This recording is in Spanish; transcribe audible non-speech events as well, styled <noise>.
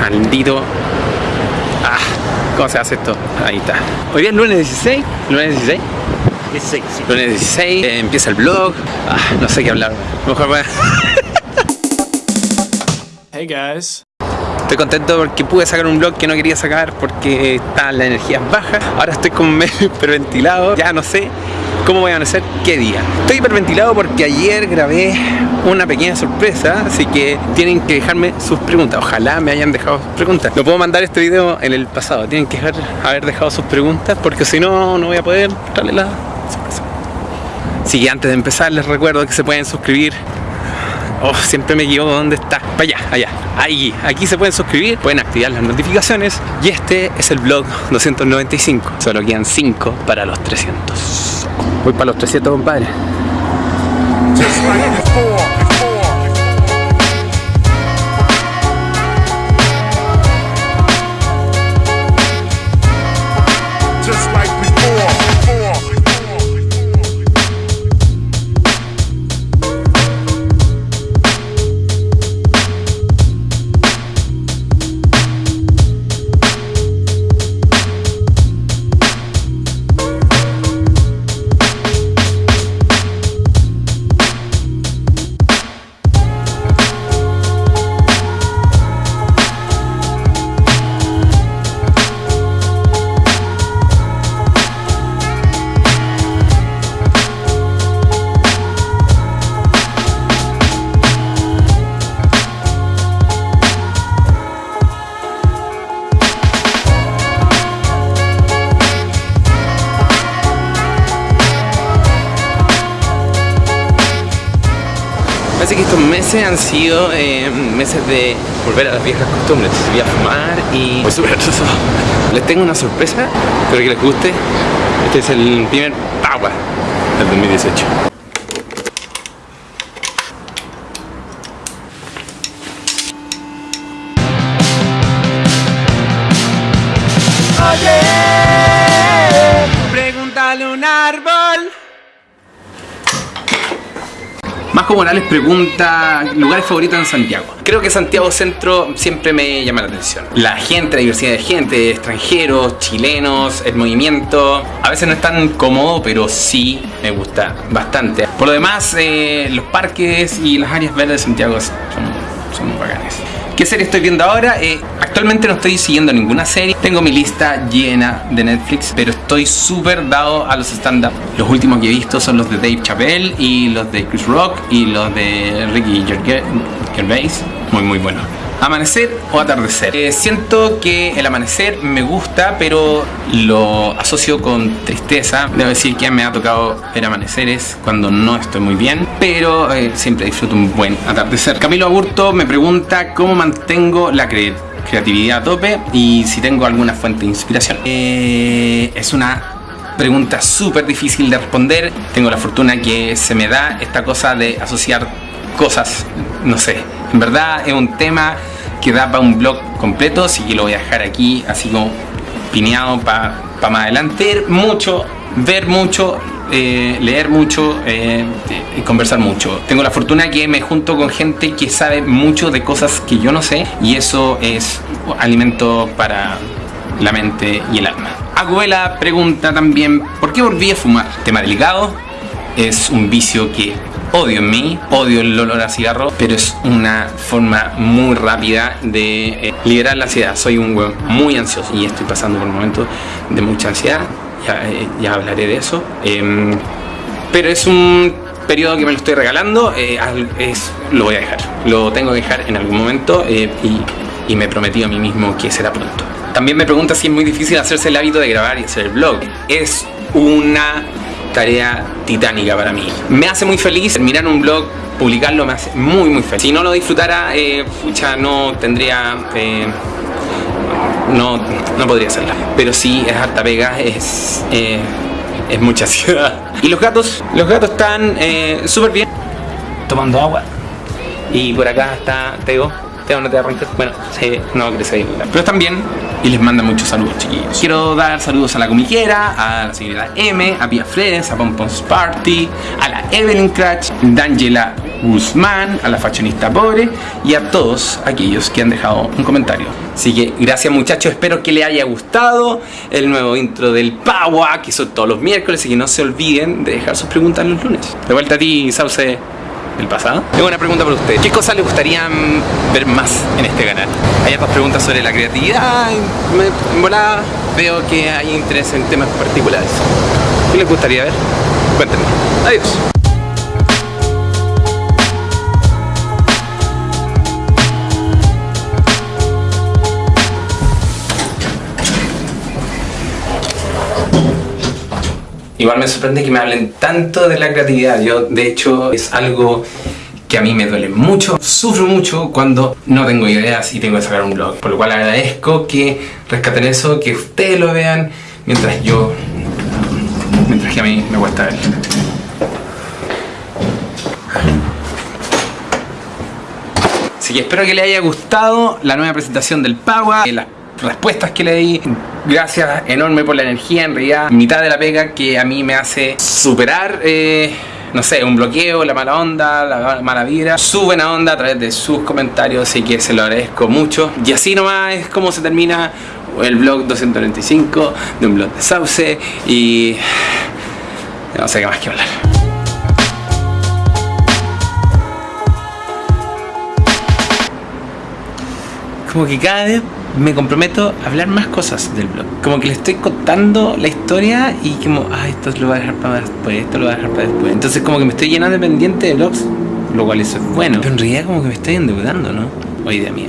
maldito. Ah, ¿cómo se hace esto? Ahí está. Hoy día es lunes 16. Lunes 16. 16, sí. Lunes 16. eh, empieza el vlog. Ah, no sé qué hablar. Mejor voy a- Hey guys. Estoy contento porque pude sacar un vlog que no quería sacar porque estaban las energías bajas. Ahora estoy como medio <laughs> hiperventilado. Ya no sé cómo voy a amanecer qué día. Estoy hiperventilado porque ayer grabé una pequeña sorpresa, así que tienen que dejarme sus preguntas. Ojalá me hayan dejado sus preguntas. No puedo mandar este video en el pasado. Tienen que dejar, haber dejado sus preguntas porque si no, no voy a poder darle la sorpresa. Así que antes de empezar les recuerdo que se pueden suscribir Oh, siempre me equivoco dónde está. Para allá, allá. Ahí, aquí se pueden suscribir, pueden activar las notificaciones. Y este es el vlog 295. Solo quedan 5 para los 300. Voy para los 300, compadre. Parece que estos meses han sido eh, meses de volver a las viejas costumbres. Voy a fumar y voy súper atrasado. Les tengo una sorpresa, espero que les guste. Este es el primer Power del 2018. Pregúntale un árbol. Masco Morales pregunta lugares favoritos en Santiago. Creo que Santiago Centro siempre me llama la atención. La gente, la diversidad de gente, extranjeros, chilenos, el movimiento. A veces no es tan cómodo, pero sí me gusta bastante. Por lo demás, eh, los parques y las áreas verdes de Santiago son, son muy bacanes. ¿Qué serie estoy viendo ahora? Eh, actualmente no estoy siguiendo ninguna serie. Tengo mi lista llena de Netflix, pero estoy súper dado a los stand-up. Los últimos que he visto son los de Dave Chappelle y los de Chris Rock y los de Ricky Gervais. Muy, muy bueno. ¿Amanecer o atardecer? Eh, siento que el amanecer me gusta, pero lo asocio con tristeza. Debo decir que me ha tocado ver amaneceres cuando no estoy muy bien, pero eh, siempre disfruto un buen atardecer. Camilo Aburto me pregunta cómo mantengo la cre- creatividad a tope y si tengo alguna fuente de inspiración. Eh, es una pregunta súper difícil de responder. Tengo la fortuna que se me da esta cosa de asociar cosas, no sé. En verdad es un tema que da para un blog completo, así que lo voy a dejar aquí así como pineado para más adelante. Mucho, ver mucho, eh, leer mucho eh, y conversar mucho. Tengo la fortuna que me junto con gente que sabe mucho de cosas que yo no sé y eso es alimento para la mente y el alma. Aguela pregunta también, ¿por qué volví a fumar? Tema delicado, es un vicio que odio en mí, odio el olor a cigarro, pero es una forma muy rápida de eh, liberar la ansiedad. Soy un weón muy ansioso y estoy pasando por un momento de mucha ansiedad, ya, eh, hablaré de eso. Em, pero es un periodo que me lo estoy regalando, eh, es, lo voy a dejar, lo tengo que dejar en algún momento y, y me prometí a mí mismo que será pronto. También me pregunta si es muy difícil hacerse el hábito de grabar y hacer el blog. Es una tarea titánica para mí. Me hace muy feliz terminar un blog, publicarlo me hace muy muy feliz. Si no lo disfrutara, eh, no tendría... eh, no, no podría hacerla. Pero sí, es harta pega, es, eh, es mucha <laughs> ansiedad. Y los gatos, los gatos están eh, súper bien. Tomando agua. Y por acá está Teo. Teo no te arrancas. Bueno, sí, no crece ahí. Pero están bien. Y les manda muchos saludos, chiquillos. Quiero dar saludos a la comiquera, a la señorita M, a Pia Fredes, a Pompons Party, a la Evelyn Cratch, D'Angela Guzmán, a la fashionista pobre y a todos aquellos que han dejado un comentario. Así que gracias muchachos, espero que les haya gustado el nuevo intro del Paua, que son todos los miércoles y que no se olviden de dejar sus preguntas los lunes. De vuelta a ti, Sauce del pasado. Tengo una pregunta para usted. ¿Qué cosas le gustaría mm, ver más en este canal? Hay otras preguntas sobre la creatividad. Me, en volada veo que hay interés en temas particulares. ¿Qué les gustaría ver? Cuéntenme. Adiós. Igual me sorprende que me hablen tanto de la creatividad. Yo, de hecho, es algo que a mí me duele mucho. Sufro mucho cuando no tengo ideas y tengo que sacar un blog. Por lo cual agradezco que rescaten eso, que ustedes lo vean, mientras yo... Mientras que a mí me cuesta ver. Así que espero que les haya gustado la nueva presentación del Paua, eh, las respuestas que le di. Gracias enorme por la energía, en realidad, mitad de la pega que a mí me hace superar, eh, no sé, un bloqueo, la mala onda, la mala vibra. Su buena onda a través de sus comentarios, así que se lo agradezco mucho. Y así nomás es como se termina el blog 295 de un blog de Sauce y no sé qué más que hablar. como que cada me comprometo a hablar más cosas del blog. Como que le estoy contando la historia y como, ah, esto lo voy a dejar para después, esto lo voy a dejar para después. Entonces como que me estoy llenando de pendiente de blogs, lo cual eso es bueno. Pero en realidad como que me estoy endeudando, ¿no? O idea mía.